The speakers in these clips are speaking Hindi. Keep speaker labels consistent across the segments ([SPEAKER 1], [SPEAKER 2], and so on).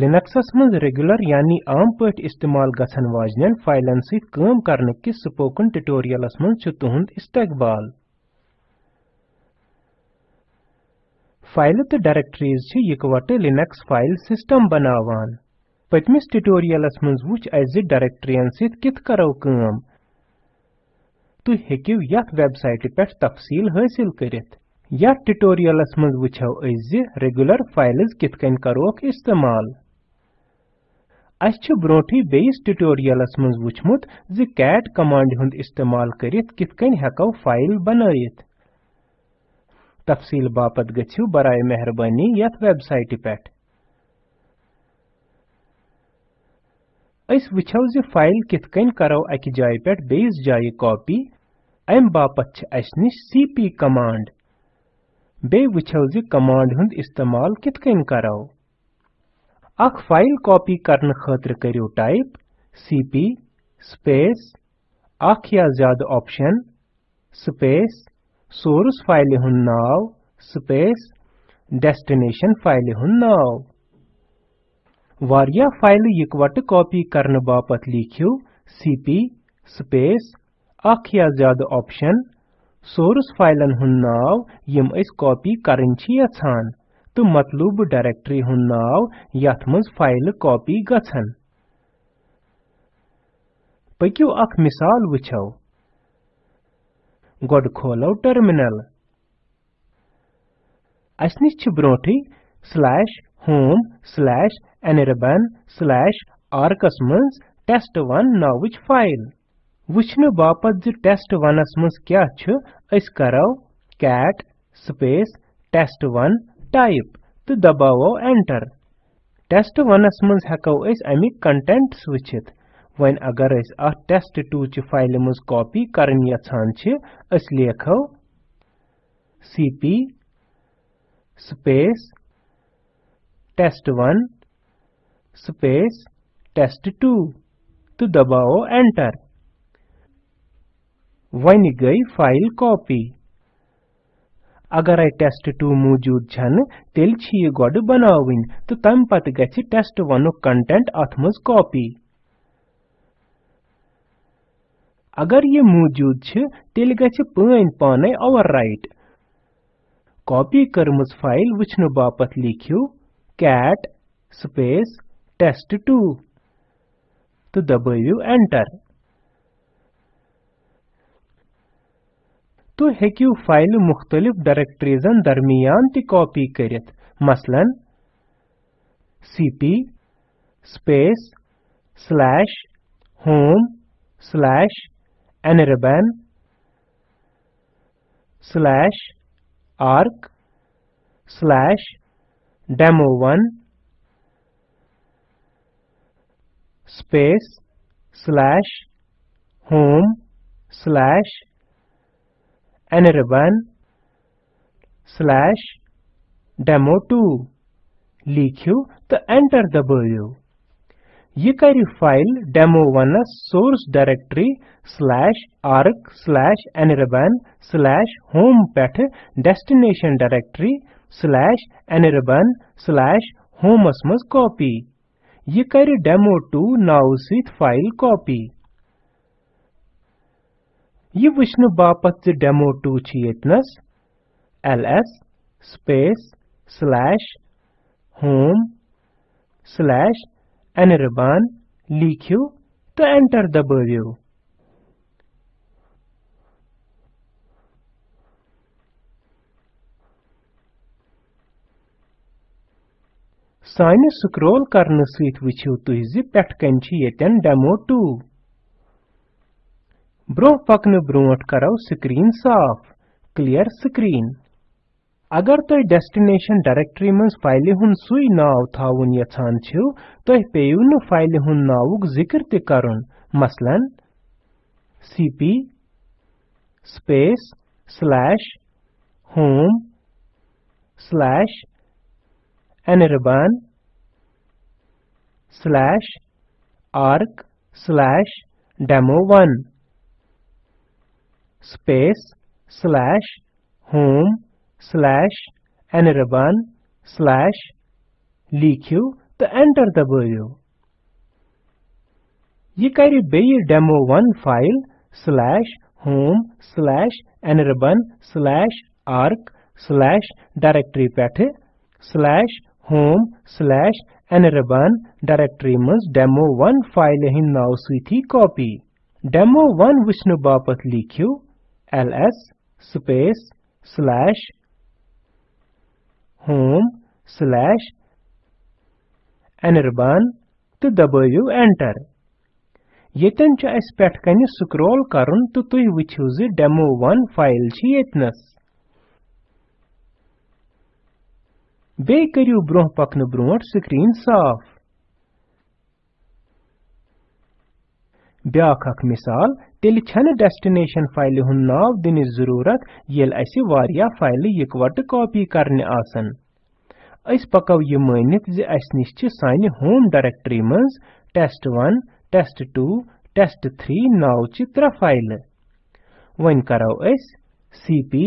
[SPEAKER 1] लिनक्सस मज रेगुलर यानी आम पट इस्तेमाल गसन वाजन फाइलन काम करने के स्पोकन ट्यूटोरियलस मज तुहद इस्तकबाल फाइल तो डायरेक्टरीज छ इकवटे लिनक्स फाइल सिस्टम बनावान पतमिस ट्यूटोरियलस मन वुच अज डायरेक्टरीन कित करो काम तु हेकिव यथ वेबसाइट पे तफसील हासिल करित या ट्यूटोरियलस मज वुछो अज रेगुलर फाइल्स कित कन करोक इस्तेमाल अच्छे छ बेस ट्यूटोरियलस मज वुछमुत ज कैट कमांड हुंद इस्तेमाल करित कित कन हको फाइल बनयत तफसील बापत गछियो बराय मेहरबानी यत वेबसाइट पेट इस वुछो ज फाइल कित कन करो अक जाय पेट बेस जाय कॉपी अम बापत छ अस निश सीपी कमांड बे वुछो कमांड हुंद इस्तेमाल कित कन करो अख फाइल कॉपी करने खतर करियो टाइप cp स्पेस अख या ज्यादा ऑप्शन स्पेस सोर्स फाइल हुंद नाव स्पेस डेस्टिनेशन फाइल हुंद नाव वारिया फाइल इकवट कॉपी करने बापत लिखियो cp स्पेस अख या ज्यादा ऑप्शन सोर्स फाइलन हुन नाव यम इस कॉपी करन छी यछान तो मतलब डायरेक्टरी हुन नाव याथ फाइल कॉपी गछन पक्यो अख मिसाल वछो गोड खोलो टर्मिनल असनि छ ब्रोठी slash home slash anirban slash R arcus मज टेस्ट1 नावच फाइल वुचने बाप जी टेस्ट वन मज क्या छ इस करो cat space test one type तो दबावो एंटर टेस्ट वन मज हेको इस अमी कंटेंट्स वुचित वन अगर इस आ टेस्ट टू ची फाइल मज कॉपी करन यछान छ इस लेखो cp space test1 space तो दबाओ एंटर वन गई फाइल कॉपी अगर आई टेस्ट टू मौजूद छन तेल छी यह गोड बनाविन तो तम पत गछि टेस्ट क कंटेंट अथमज कॉपी अगर ये मौजूद छ तेल गछि पन पाने ओवरराइट कॉपी करमज फाइल वछन बापत लिखियो कैट स्पेस टेस्ट test2 तो दबाइयो एंटर तो हेकिव फाइल मुख्तलिफ डायरेक्टरीजन दरमियान ती कॉपी करित मसलन cp space slash home slash anirban slash arc slash demo1 space slash home slash and 1 slash demo2 लिखियो तो एंटर दबायो ये करी file demo1 source directory slash arc slash anirban slash home पेठ destination directory slash anirban slash होमस मस कॉपी ये करी demo2 now sheath file copy ये विष्णु बापत जे डेमो टू ची इतनस ls space slash home slash anirban लिखियो तो एंटर दबाइयो साइन स्क्रॉल करने स्वीट विच होती है जी पैट कैंची डेमो टू برونٛہہ پکنہٕ برونٛٹھ کرو سکریٖن صاف کلیر سکریٖن اگر تُہۍ ڈیسٹِنیشن ڈایریکٹری منٛز فایلہِ ہُنٛد سُے ناو تھاوُن یژھان چھِو تُہۍ پیٚیِو نہٕ فایلہِ ہُنٛد ناوُک ذِکر تہِ کرُن مثلا C P space slash home slash anirban slash arc slash demo1 space slash home slash anirban slash लिखियो तो एंटर दबायो ये करि बेयि demo1 file slash home slash anirban slash arc slash directory पेठे slash home slash anirban directory मज demo1 फाइल हिन नाउ सुइथी कॉपी demo1 विष्णु बापत लिखियो ls space slash home slash anirban तो दबाइयो एंटर येतन छ अस पेट कने स्क्रॉल करुन तो तुई वछियो जे डेमो 1 फाइल छ येतनस बे करियो ब्रोह पकन ब्रोट स्क्रीन साफ ब्याख अख मिसाल तेल छन डेस्टिनेशन फाइल हुन नाव दिन जरूरत ये ऐसे वारिया फाइल इकवट कॉपी करने आसन इस पकव ये मानित जे अस निश छ सानि होम डायरेक्टरी मज टेस्ट 1 टेस्ट 2 टेस्ट 3 नाव छ त्रा फाइल वन करो अस cp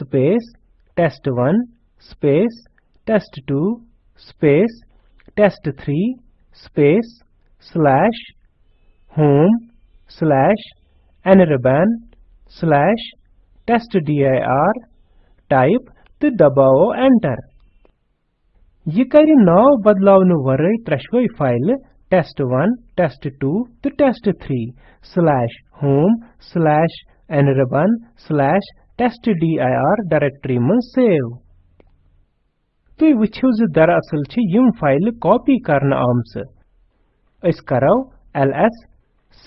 [SPEAKER 1] space test 1 space test 2 space test 3 space slash home slash nrban slash testdir type तो दबाओ एंटर यह कर नौ बदलावन वर त्रेशवे फाइल test1 test2 तो test3 slash home slash nrban slash testdir directory मन सेव तो वुछिव ज दरअसल छ यम फाइल कॉपी करन आमस अस करो ls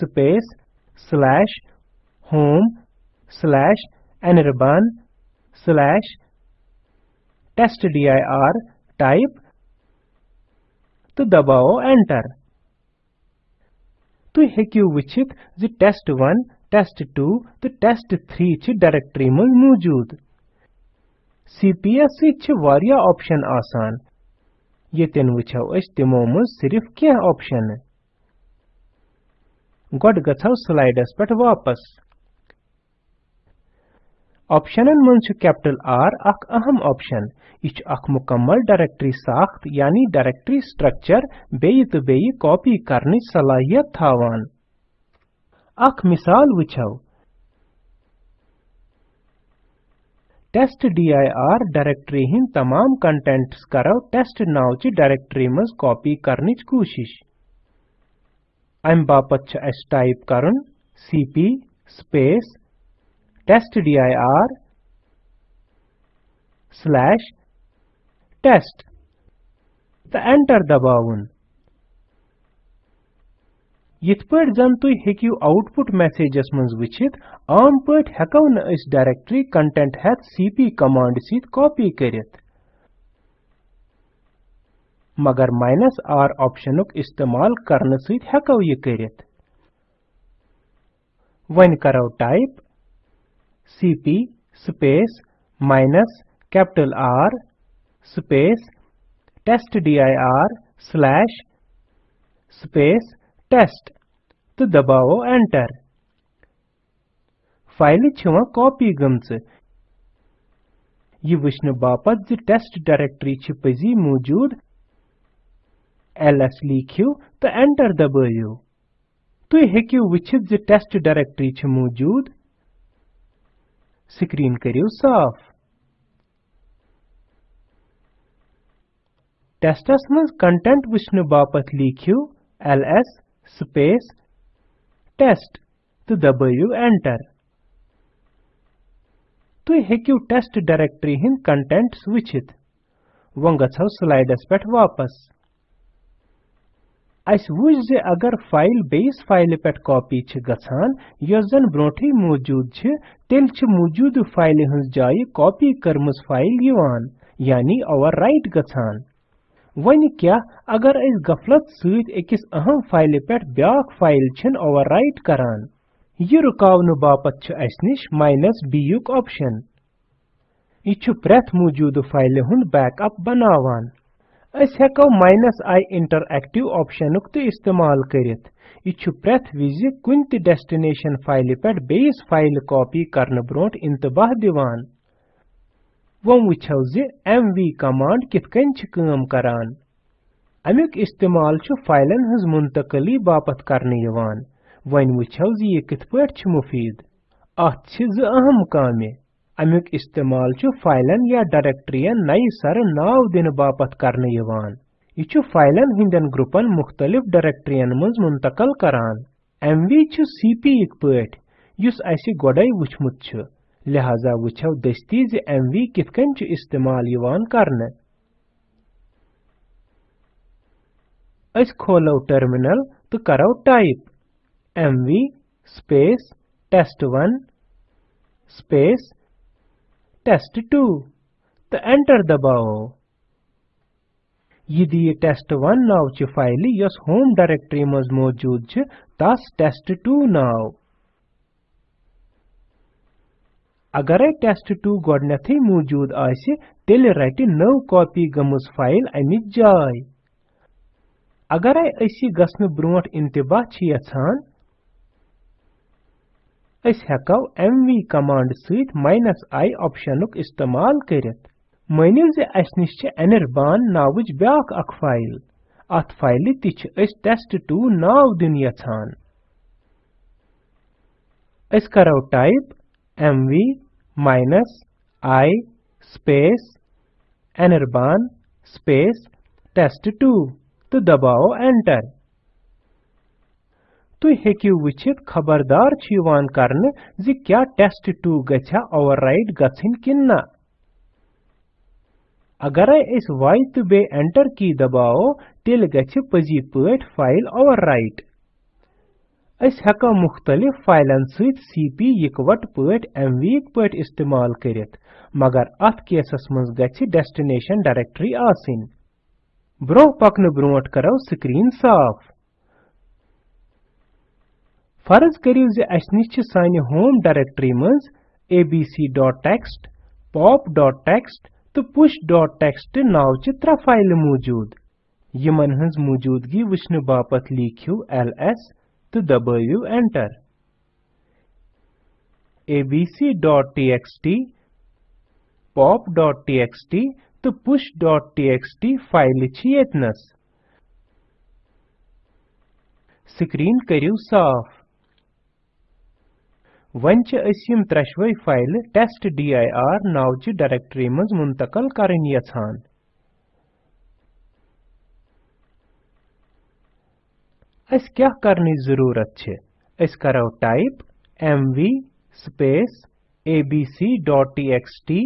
[SPEAKER 1] space slash home slash anirban slash testdir type तो दबाओ एंटर तो हू विचित जी टेस्ट वन टेस्ट टू तो टेस्ट थ्री छि डायरेक्टरी मज मौजूद सी पी वारिया ऑप्शन आसान यतन वचो अस तिमो मज सिर्फ क्या ऑप्शन गॉड गथव स्लाइडस पर वापस ऑप्शनन मज कैपिटल आर अख अहम ऑप्शन यह अख मुकम्मल डायरेक्टरी साख्त यानी डायरेक्टरी स्ट्रक्चर बेई तो बेई कॉपी करने सलाहियत थावान अख मिसाल वुछो टेस्ट डीआईआर डायरेक्टरी हिंद तमाम कंटेंट्स करो टेस्ट नाव ची डायरेक्टरी मज कॉपी करने कोशिश I'm bapatcha s type karun cp space testdir slash test. The enter dabavun. यिथ पट जन तुम हेकू आउटपुट मैसेजस मं वचित आम पट हेको डायरेक्टरी कंटेंट हेत सीपी कमांड सत कॉपी करित मगर माइनस आर ऑप्शन इस्तेमाल करने सहित हेको ये करित वन करो type cp space minus capital R space test dir slash space test तो दबाव एंटर फाइल छवा कॉपी गमच यह वुचन बापत टेस्ट डायरेक्टरी पजी मौजूद lsleq तो एंटर दबायो तो हेकियो विचित जी टेस्ट डायरेक्टरी छ मौजूद स्क्रीन करियो साफ टेस्टस मज कंटेंट वुचने बापत लिखियो ls space test तो दबायो एंटर तो हेकियो टेस्ट डायरेक्टरी हिंद कंटेंट्स वंगत वंगछाव स्लाइडस पेठ वापस अस व अगर फाइल बेस फाइल पे कॉपी छ गछान यस जन ब्रोठी मौजूद तेल मौजूद फाइल हज जाय कॉपी करमस फाइल यानी ओवर राइट ग वन क्या अगर इस गफलत सहित एकिस अहम फाइल पे ब्या फाइल ओवर राइट करान यह रुकावन बापत छ अस निश माइनस बी युक ऑप्शन यह प्रथ मौजूद फाइल हुन बैकअप बनावान अस हेको माइनस i इंटरएक्टिव ऑप्शन तो इस्तेमाल करित यह प्रथ विजि कुन त डेस्टिनेशन फाइल पे बेस फाइल कॉपी करने ब्रोट इंतबाह दिवान वो वुछो ज mv कमांड किथ कन छ काम करान अमुक इस्तेमाल छु फाइलन हज मुंतकली बापत करने यवान वन वुछो ज ये छ मुफीद अत ज अहम कामे अमुक इस्तेमाल चु फाइलन या डायरेक्टरीन नई सर नाव दिन बापत करने यवान यह फाइलन हिंदन ग्रुपन मुख्तलिफ डायरेक्टरीन मज मुंतकल करान एम वी चु सीपी यक पट युस असि गोडे वुचमुत चु लिहाजा वुचो दस्ती ज एम वी किथ चु इस्तेमाल यवान करने अस खोलो टर्मिनल तो करो type M V space test one space test 2 तो एंटर दबाओ यदि ये टेस्ट 1 नाव च फाइल यस होम डायरेक्टरी में मौजूद छ तस टेस्ट 2 नाव अगर टेस्ट 2 गडनथी मौजूद आसि तेल रटि नव कॉपी गमज फाइल अमि जाय अगर असी गसन ब्रोट इंतबा छ यछान अस एम mv कमांड सहित -i ऑप्शनक इस्तेमाल करित मानियो जो अस निश छ ब्याक फाइल अथ फाइल तस्ट छ टू नाव दिन यछान करो type mv i space anirban space two तो दबाओ एंटर तो हेकिव विचित खबरदार छ करने जी क्या टेस्ट 2 गछा ओवरराइट गछिन किन्ना अगर इस वाई तो बे एंटर की दबाओ तिल गछ पजी पेट फाइल ओवरराइट इस हका मुख्तलिफ फाइलन सीत सीपी यकवट पेट एमवी पेट इस्तेमाल करित मगर अथ केसस मज गछ डेस्टिनेशन डायरेक्टरी आसिन ब्रो पकने ब्रोट करो स्क्रीन साफ फर्ज करियो जे अस निश सानि होम डायरेक्टरी मज abc.txt pop.txt तो push.txt नाव त्रे फाइल मौजूद यमन हंस मौजूदगी विष्णु बापत लिखियो ls तो दबायो एंटर abc.txt pop.txt तो टी फाइल छियतनस स्क्रीन करियो साफ वंच असिम त्रशवै फाइल टेस्ट dir नावची डायरेक्टरी मज मुंतकल करन यछान अस क्या करनी जरूरत छे dot T type mv space abc.txt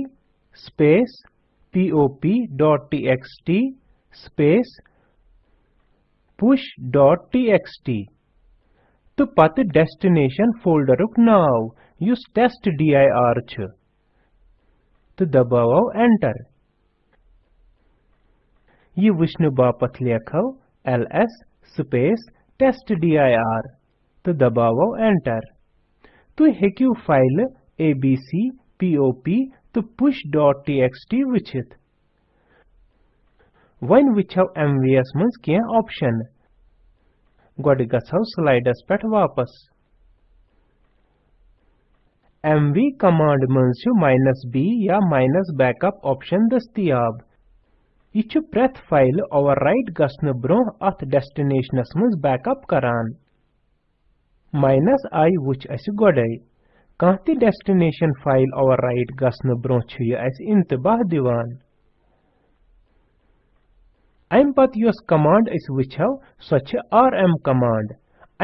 [SPEAKER 1] dot pop.txt X push.txt तो पत डेस्टिनेशन फोल्डर नाव युस टेस्ट आई छ तो दबाव एंटर यह एल एस लेखो टेस्ट डी आई आर तो दबाव एंटर तो हेक्यू फाइल ओ पी तो टी वुचित वन वुचो mvs मज क्या ऑप्शन गड गसव स्लाइडस पेट वापस mv कमांड मंज माइनस बी या माइनस बैकअप ऑप्शन दस्तियाब यह प्रथ फाइल ओवरराइट गसन ब्रो अथ डेस्टिनेशनस मज बैकअप करान माइनस आई वुच अस गोडे कह डेस्टिनेशन फाइल ओवरराइट गसन ब्रो यह इंतबाह दिवान अम पत योस कमांड इस विचो सो छ rm कमांड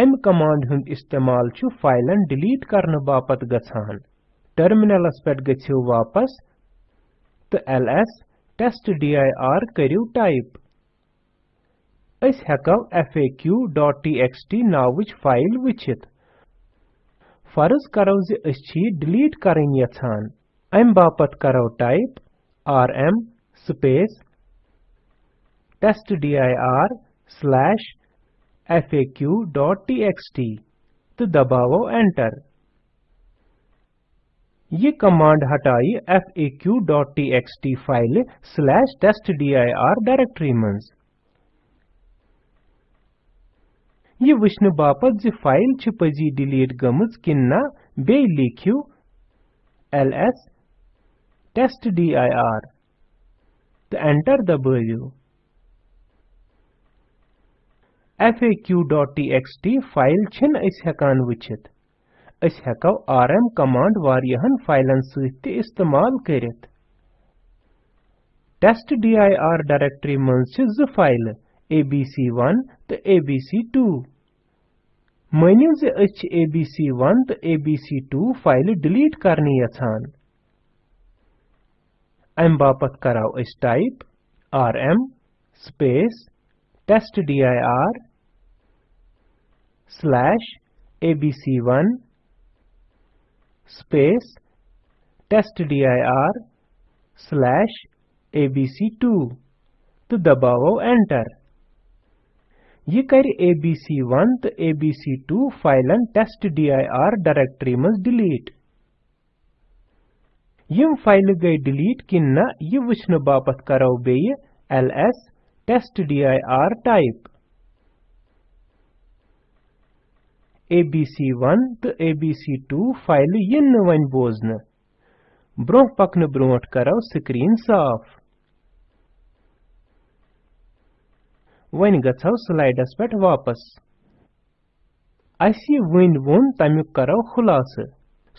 [SPEAKER 1] अम कमांड हुंद इस्तेमाल छु फाइलन डिलीट करने बापत गछान टर्मिनलस पेट गछियो वापस तो ls testdir करियो टाइप इस हेकव faq.txt नावच फाइल विचित फर्ज करो जि इस छी डिलीट करें यछान अम बापत करो type rm space testdir slash faq.txt तो दबाओ एंटर ये कमांड हटाई faq.txt file slash testdir directory में ये विष्णु बापत जी फाइल छ डिलीट गमज किन्ना बे लिखियो ls testdir तो एंटर दबाइयो faq.txt फाइल टी अस हकान वचित अस हकौ rm कमांड वारियाहन फाइलन सहित त इस्तेमाल करित आई dir डायरेक्टरी मन छ ज फाइल abc1 त तो abc2 मनिव ज अस abc1 त तो abc2 फाइल डिलीट करनी यछान अम बापत करौ अस type rm space testdir slash abc1 space testdir slash abc2 तो दबाओ एंटर ये कर abc1 तो abc2 फाइलन testdir डायरेक्टरी मज डिलीट यम फाइल गई डिलीट किन्ना ये वुचन बापत करो बे ls testdir टाइप ABC1 तो ABC2 फाइल इन वन बोजन ब्रोह पकन ब्रोट करो स्क्रीन साफ वन गो स्लाइडस पे वापस अस वो वोन तमुक करो खुलास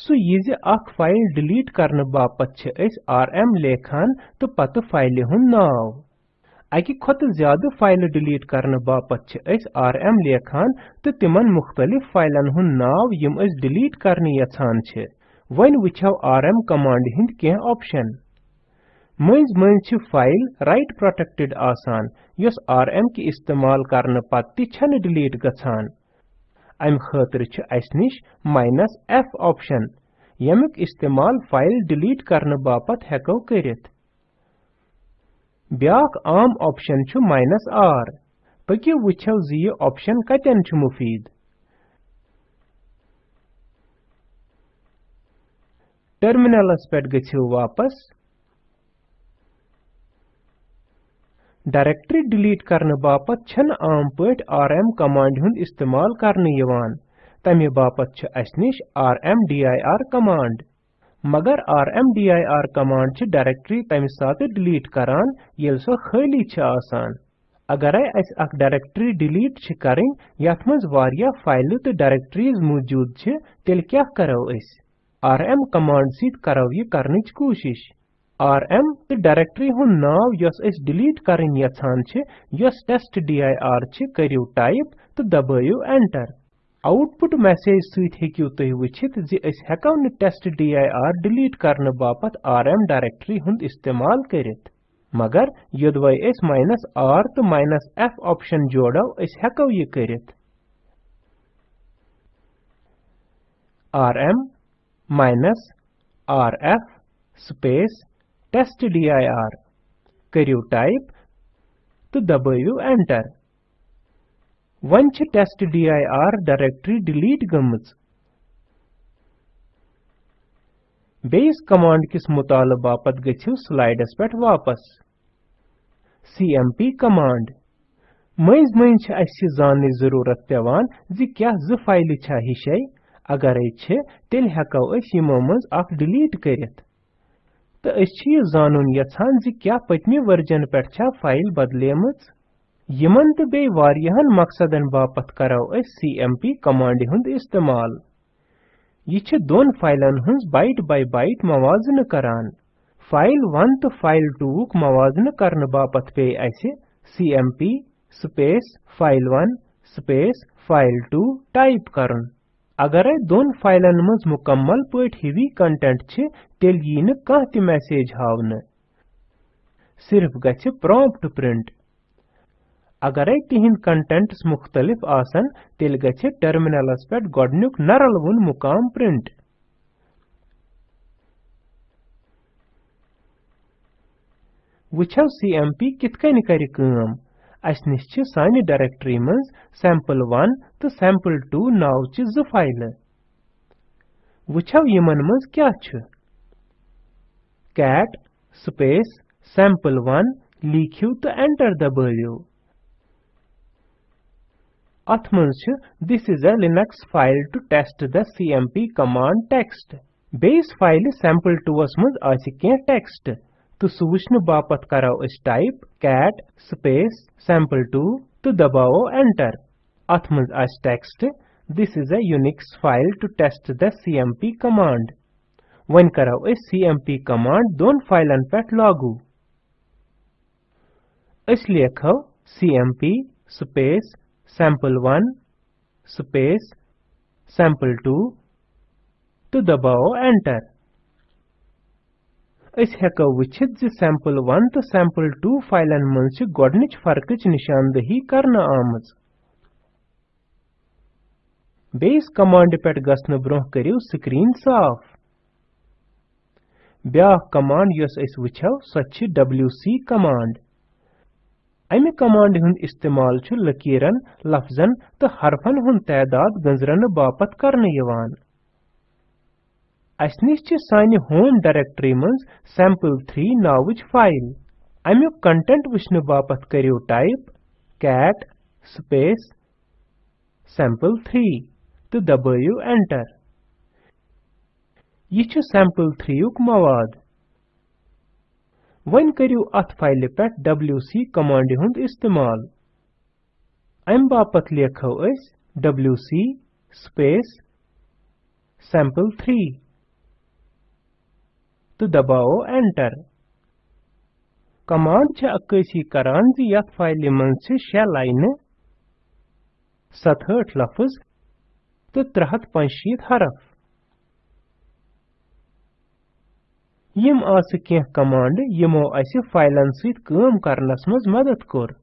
[SPEAKER 1] सु यह अख फाइल डिलीट करने बापत आर एम लेखान तो पत फाइल हुन नाव अक खत ज्याद फाइल डिलीट कर बापत छ एस आरएम लेखान त तिमन मुख्तलिफ फाइलन हु नाव यम डिलीट कर यछान वो वइन एम आरएम कमांड हिंद के ऑप्शन मइज मइज फाइल राइट प्रोटेक्टेड आसान यस आरएम की इस्तेमाल करने पत्ति डिलीट गछान आइम खतर छ माइनस एफ ऑप्शन यमिक इस्तेमाल फाइल डिलीट करने बापत हेको करित بیاکھ عام آپشن چھُ ماینس آر پٔکِو وٕچھو زِ یہِ آپشن کتٮ۪ن چھُ مُفیٖد ٹٔرمِنلس پٮ۪ٹھ گٔژھِو واپس ڈایریکٹری ڈِلیٖٹ کرنہٕ باپتھ چھنہٕ عام پٲٹھۍ آر ایم کمانڈِ ہُنٛد استعمال کرنہٕ یِوان تَمہِ باپتھ چھِ اَسہِ نِش R M D I R command मगर rmdir कमांड च डायरेक्टरी तमि साथ डिलीट कर यल सो खली छ आसान अगर आई अस अक डायरेक्टरी डिलीट छ करें यथमज फाइल त डायरेक्टरीज मौजूद छ तेल क्या करो इस एम कमांड सीट करो ये करने च कोशिश rm त डायरेक्टरी हु नाव यस इस डिलीट करें यथान छ यस टेस्ट dir टाइप तो दबायो एंटर आउटपुट मैसेज सहित हेकियो तुम वुचित जि हेको न टेस्ट आर डिलीट करने बापत एम डायरेक्टरी हुंद इस्तेमाल कर मगर यदवै अस माइनस आर तो माइनस एफ ऑप्शन जोड़ो हेको यह कर R M minus R F space test D I R करू टाइप तो दबाव enter Once test dir directory delete गमज बेस कमांड किस मुताल बापत गु स्लाइडस पे वापस cmp कमांड मज मज जानने जरूरत पेवान जि क्या जु फाइल तो छा हिशे अगर छे तेल हेको अस यमो मज अख डिलीट करित तो अस जानन यछान जि क्या पतमी वर्जन पे छा फाइल बदलेमच यमन तो बे वारियान मकसदन बापत करो अस सीएमपी कमांड हुंद इस्तेमाल यह दोन फाइलन हंस बाइट बाय बाइट मवाजन करान फाइल वन तो फाइल 2 क मवाजन करन बापत पे M P space file one space file two type करन अगर दोन फाइलन मज मुकम्मल पट हिवी कंटेंट छे तेल यी न कह मैसेज हावन सिर्फ गच्छे प्रॉम्प्ट प्रिंट अगरै तिंद कंटेंट्स मुख्तलिफ आसन तेल गछे टर्मिनलस पेट गोडन्युक नरल वुन मुकाम प्रिंट वुछव सीएमपी कितकन करि काम अस निश छ सानि डायरेक्टरी मंज सैंपल 1 तो सैंपल 2 नाव छ ज फाइल वुछव यमन मंज क्या स्पेस cat वन sample1 तो एंटर दबायो Atmanshu, this is a Linux file to test the cmp command text. Base file is sample to us means asike text. To Suvishnu Bapat Karao is type cat space sample to तो दबाओ enter. Atmans as text this is a Unix file to test the cmp command. When Karao is cmp command don't file and pet logu. खाओ cmp space sample1 space sample2 तो दबाओ एंटर इस हेको विचित जी sample1 तो sample2 फाइलन मंच गोडनिच फर्कच निशानदही करना आमज बेस कमांड पेट गसन ब्रोह करियो स्क्रीन साफ ब्या कमांड यस इस विचाव सच्ची wc कमांड अमि कमांड हुन इस्तेमाल छु लकीरन लफ्जन तो हरफन हुन तादाद गंजरन बापत करने यवान असनिश छ सानि होम डायरेक्टरी मंज सैंपल 3 नावच फाइल अमि कंटेंट विष्णु बापत करियो टाइप कैट स्पेस सैंपल 3 तो दबायो एंटर यह छ सैंपल 3 युक मवाद वन करियो अथ फाइल पे wc कमांड हुंद इस्तेमाल अम बापत लेखो अस wc स्पेस सैंपल 3 तो दबाओ एंटर कमांड छ अकसी करान ज यत फाइल मन छ 6 लाइन 67 लफ्ज तो 365 हरफ यम आस कह कमांड यमो अस फाइलन सम करनस मज मदद कोर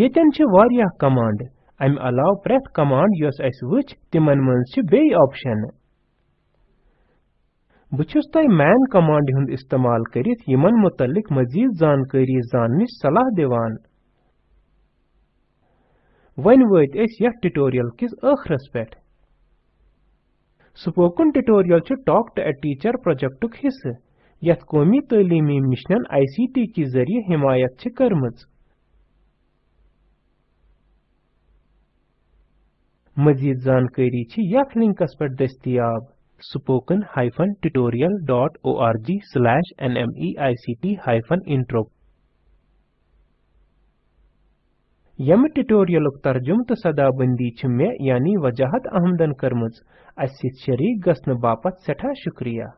[SPEAKER 1] यतन वारिया कमांड अम अलाव प्रथ कमांड योस अस वच तिमन मज बे ऑप्शन बुछस मैन कमांड हुंद इस्तेमाल करित यमन मुतलिक मजीद जानकारी जानने सलाह दिवान वन वत अस यथ ट्यूटोरियल किस आखरस पेठ spoken tutorial talk to a teacher project हिस्से यथ कौमी तलीमी मिशनन आईसीटी के जरिए हिमायत कर्म मजीद जानकारी यथ लिंकस पे दस्तियाब spoken hyphen tutorial dot O R G slash N M E I C T hyphen intro यम ट्यूटोरियल तर्जुम तो सदाबंदी मे यानी वजाहत अहमदन कर्म अस शरीक गसन बापत सठा शुक्रिया